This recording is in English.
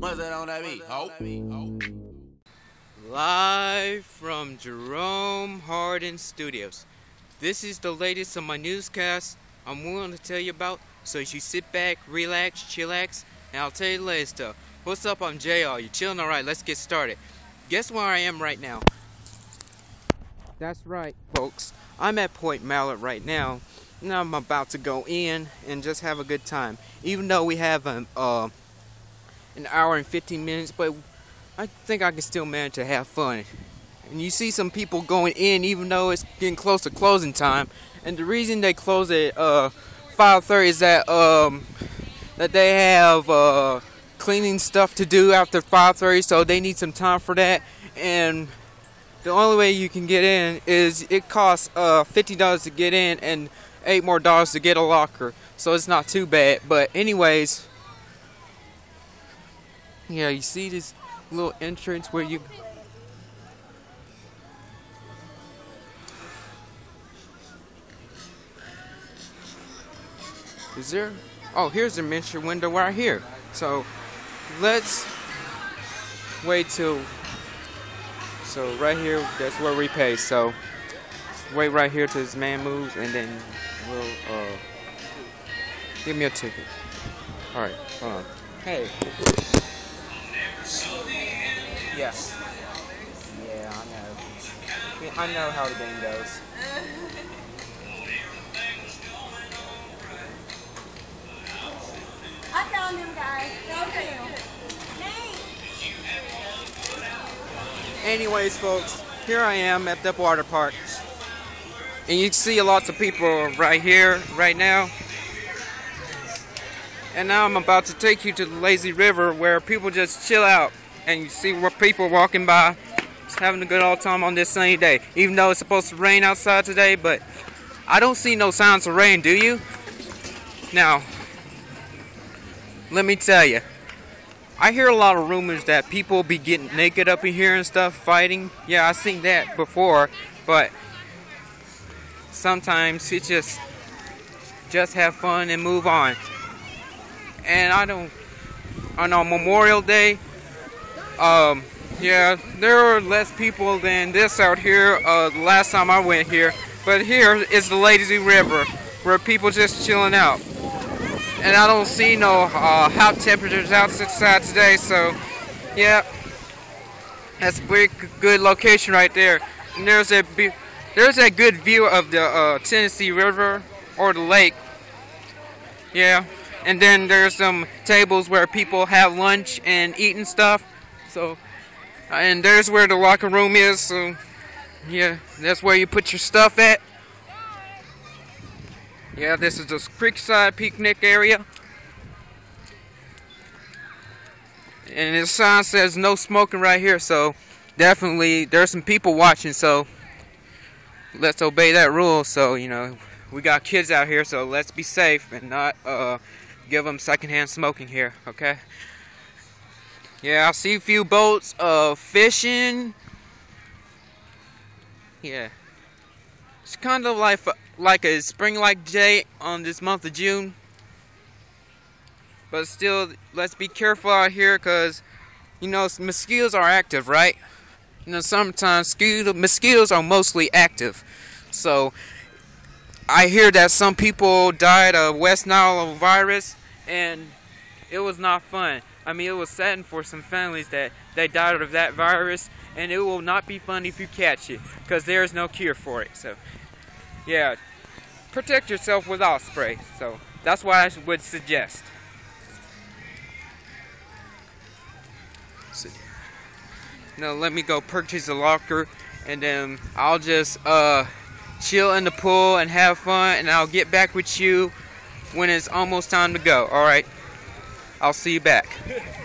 that on that beat, ho. Live from Jerome Hardin Studios. This is the latest on my newscast I'm willing to tell you about, so you sit back, relax, chillax, and I'll tell you the latest stuff. What's up? I'm JR. You chilling? Alright, let's get started. Guess where I am right now? That's right, folks. I'm at Point Mallard right now, and I'm about to go in and just have a good time. Even though we have an, uh, an hour and 15 minutes, but I think I can still manage to have fun. And you see some people going in even though it's getting close to closing time. And the reason they close at uh, 5:30 is that um, that they have uh, cleaning stuff to do after 5:30, so they need some time for that. And the only way you can get in is it costs uh, $50 to get in and eight more dollars to get a locker. So it's not too bad. But anyways, yeah, you see this little entrance where you Is there? Oh, here's the mention window right here. So let's wait till. So right here, that's where we pay. So wait right here till this man moves, and then we'll uh give me a ticket. All right, hold on. Hey. Yeah. Yeah, I know. Yeah, I know how the game goes. I found him, guys. Anyways, folks, here I am at the water park. And you see lots of people right here, right now. And now I'm about to take you to the lazy river where people just chill out. And you see people walking by, just having a good old time on this sunny day. Even though it's supposed to rain outside today, but I don't see no signs of rain, do you? Now, let me tell you. I hear a lot of rumors that people be getting naked up in here and stuff, fighting. Yeah, I've seen that before, but sometimes it just just have fun and move on. And I don't on on Memorial Day, um, yeah, there are less people than this out here. Uh, last time I went here, but here is the Lazy River, where people just chilling out and I don't see no uh, hot temperatures outside today, so yeah, that's a pretty good location right there. And there's a there's a good view of the uh, Tennessee River or the lake. Yeah, and then there's some tables where people have lunch and eating stuff. So, and there's where the locker room is. So, yeah, that's where you put your stuff at. Yeah, this is the Creekside Picnic area. And the sign says no smoking right here, so definitely there's some people watching, so let's obey that rule. So, you know, we got kids out here, so let's be safe and not uh, give them secondhand smoking here, okay? Yeah, I see a few boats uh, fishing. Yeah. It's kind of like like a spring-like day on this month of June. But still, let's be careful out here because, you know, mosquitoes are active, right? You know, sometimes mosquito, mosquitoes are mostly active. So, I hear that some people died of West Nile virus, and it was not fun. I mean, it was sad for some families that they died of that virus, and it will not be fun if you catch it, because there is no cure for it. So, yeah, protect yourself with Osprey. So that's what I would suggest. Now let me go purchase a locker, and then I'll just uh, chill in the pool and have fun, and I'll get back with you when it's almost time to go. All right, I'll see you back.